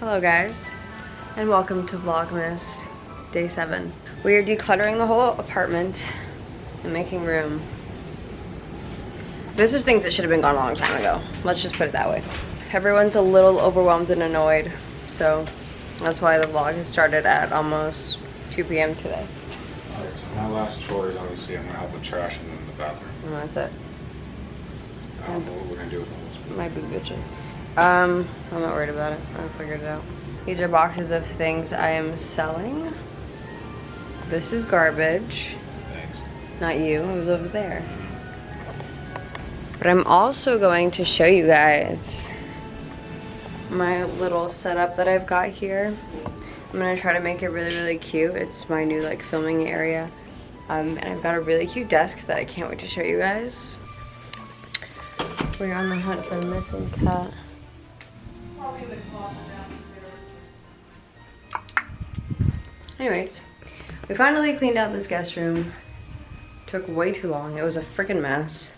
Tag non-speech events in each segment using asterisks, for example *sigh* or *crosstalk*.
Hello guys, and welcome to Vlogmas Day 7. We are decluttering the whole apartment and making room. This is things that should have been gone a long time ago. Let's just put it that way. Everyone's a little overwhelmed and annoyed, so that's why the vlog has started at almost 2 p.m. today. Alright, so my last chore is obviously I'm gonna help with trash and then the bathroom. And that's it. I don't know what we're gonna do with all those. My big bitches. Um, I'm not worried about it. I figured it out. These are boxes of things I am selling. This is garbage. Thanks. Not you, it was over there. But I'm also going to show you guys my little setup that I've got here. I'm gonna try to make it really, really cute. It's my new like filming area. Um, and I've got a really cute desk that I can't wait to show you guys. We're on the hunt for a missing cat. Anyways, we finally cleaned out this guest room. Took way too long. It was a freaking mess.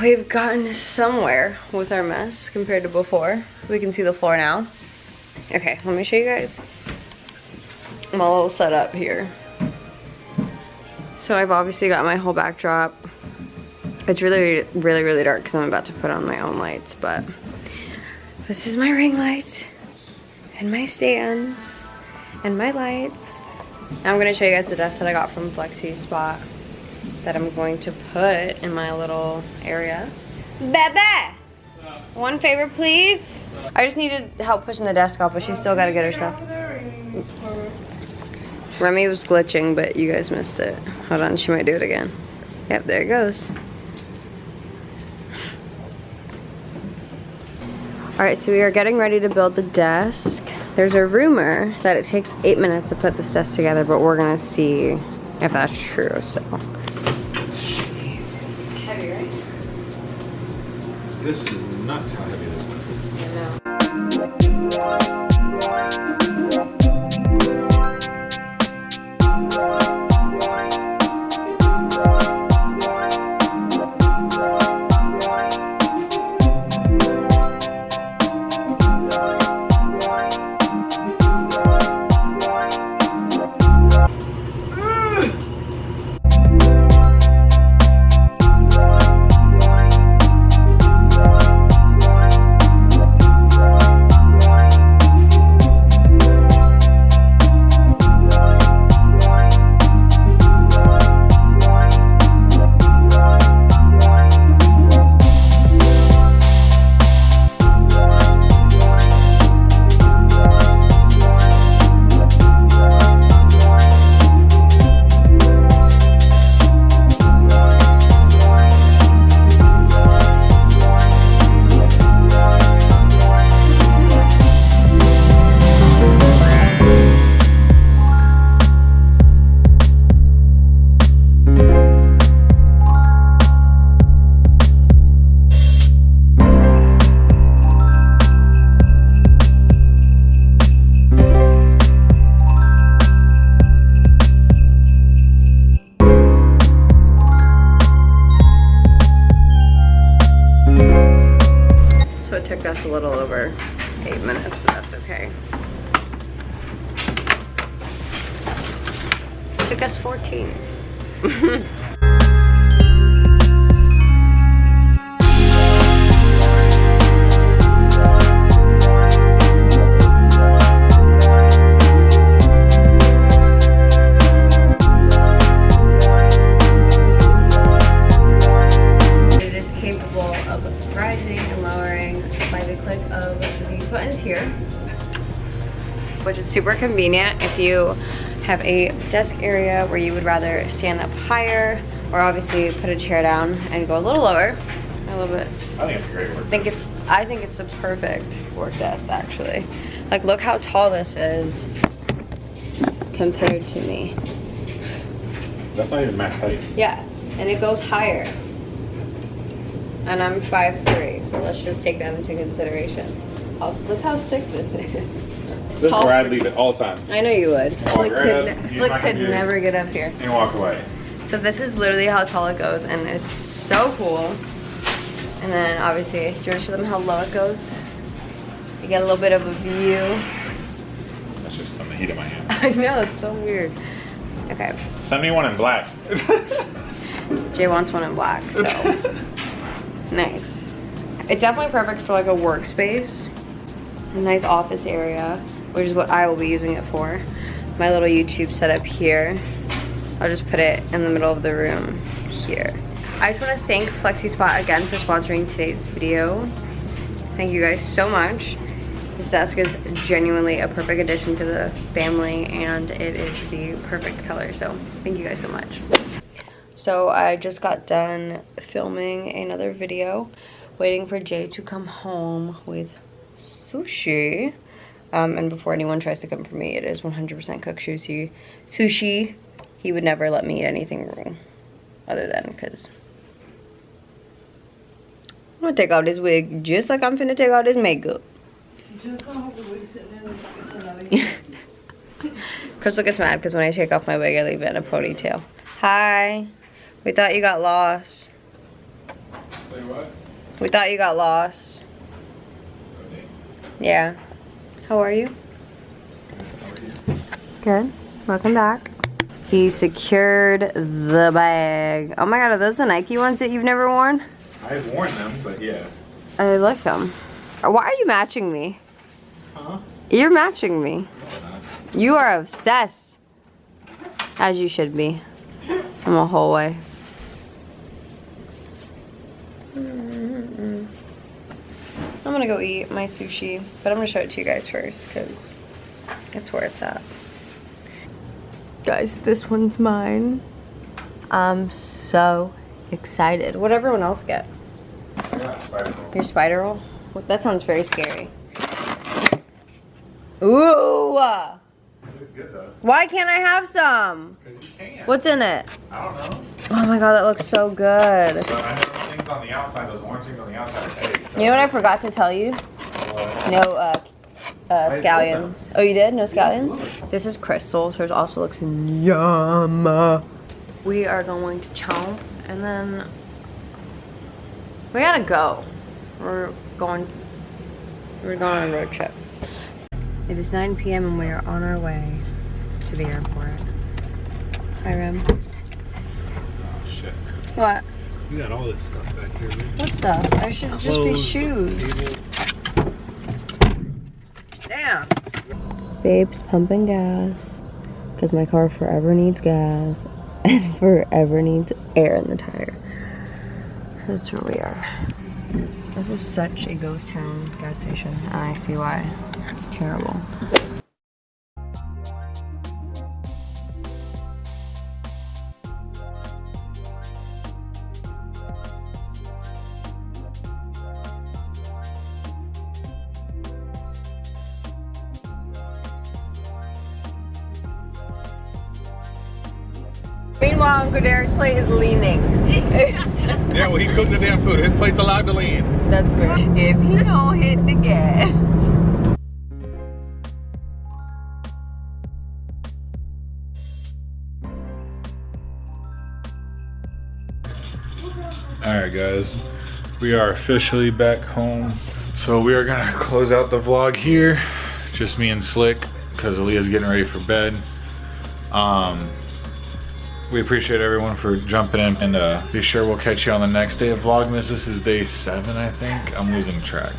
We've gotten somewhere with our mess compared to before. We can see the floor now. Okay, let me show you guys my little setup here. So I've obviously got my whole backdrop. It's really, really, really dark because I'm about to put on my own lights, but this is my ring light and my stands and my lights. Now I'm gonna show you guys the desk that I got from FlexiSpot that I'm going to put in my little area. Bebe! One favor, please. I just needed help pushing the desk off, but she's still gotta get her stuff. Remy was glitching, but you guys missed it. Hold on, she might do it again. Yep, there it goes. All right, so we are getting ready to build the desk. There's a rumor that it takes eight minutes to put this desk together, but we're gonna see if that's true, so. Heavy, right? This is nuts how heavy this is. Took us a little over eight minutes, but that's okay. It took us 14. *laughs* super convenient if you have a desk area where you would rather stand up higher or obviously put a chair down and go a little lower. I love it. I think it's a great work. I think it's I think it's the perfect work desk actually. Like look how tall this is compared to me. That's not even max height. Yeah, and it goes higher. And I'm 5'3", so let's just take that into consideration. How, that's how sick this is. *laughs* This is where I'd leave it all the time I know you would. Slick right could, up, Slick could never get up here. and walk away. So this is literally how tall it goes, and it's so cool. And then obviously, do you want to show them how low it goes? You get a little bit of a view. That's just on the heat of my hand. *laughs* I know, it's so weird. Okay, Send me one in black. *laughs* Jay wants one in black, so *laughs* nice. It's definitely perfect for like a workspace, a nice office area, which is what I will be using it for. My little YouTube setup here. I'll just put it in the middle of the room here. I just want to thank FlexiSpot again for sponsoring today's video. Thank you guys so much. This desk is genuinely a perfect addition to the family and it is the perfect color. So thank you guys so much. So I just got done filming another video, waiting for Jay to come home with sushi. Um, and before anyone tries to come for me, it is 100% cooked sushi. Sushi. He would never let me eat anything wrong, other than because I'm gonna take out his wig just like I'm finna take out his makeup. *laughs* Crystal gets mad because when I take off my wig, I leave it in a ponytail. Hi. We thought you got lost. Say what? We thought you got lost. Yeah. How are you? Good. Welcome back. He secured the bag. Oh my god, are those the Nike ones that you've never worn? I've worn them, but yeah. I like them. Why are you matching me? Huh? You're matching me. You are obsessed. As you should be. I'm a whole way. Gonna go eat my sushi, but I'm gonna show it to you guys first because it's where it's at. Guys, this one's mine. I'm so excited. What everyone else get? Spider. Your spider roll? Well, That sounds very scary. Ooh! It's good though. Why can't I have some? Because you can. What's in it? I don't know. Oh my god, that looks so good. But I know those things on the outside, those orange things on the outside are eggs. So You know what I forgot to tell you? What? No uh, uh, scallions. Oh, you did? No scallions? This is Crystal's. Hers also looks yum. We are going to chomp and then we gotta go. We're going. We're going on a road trip. It is 9 p.m. and we are on our way to the airport. Hi, Rem. Oh, shit. What? You got all this stuff back here, man. What stuff? There should just be shoes. Damn. Babe's pumping gas because my car forever needs gas *laughs* and forever needs air in the tire. That's where we are. This is such a ghost town gas station, and I see why. It's terrible. Meanwhile, Uncle Derek's plate is leaning. *laughs* Yeah, well, he cooked the damn food. His plate's allowed to lean. That's fair. If he don't hit the gas. Alright, guys. We are officially back home. So we are gonna *laughs* close out the vlog here. Just me and Slick, because Aaliyah's getting ready for bed. Um, we appreciate everyone for jumping in and uh, be sure we'll catch you on the next day of Vlogmas. This is day seven, I think. I'm losing track.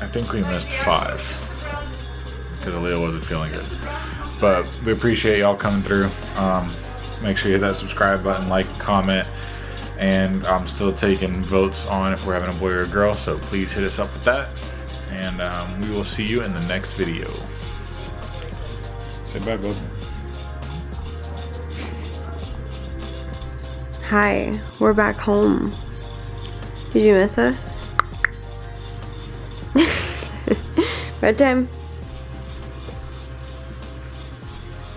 I think we missed five because Aaliyah wasn't feeling good. But we appreciate y'all coming through. Um, make sure you hit that subscribe button, like, comment, and I'm still taking votes on if we're having a boy or a girl. So please hit us up with that, and um, we will see you in the next video. Say bye, bud. Hi, we're back home. Did you miss us? *laughs* Bedtime.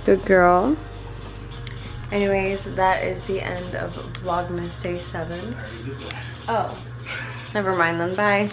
Good girl. Anyways, that is the end of Vlogmas Day 7. Oh, never mind then. Bye.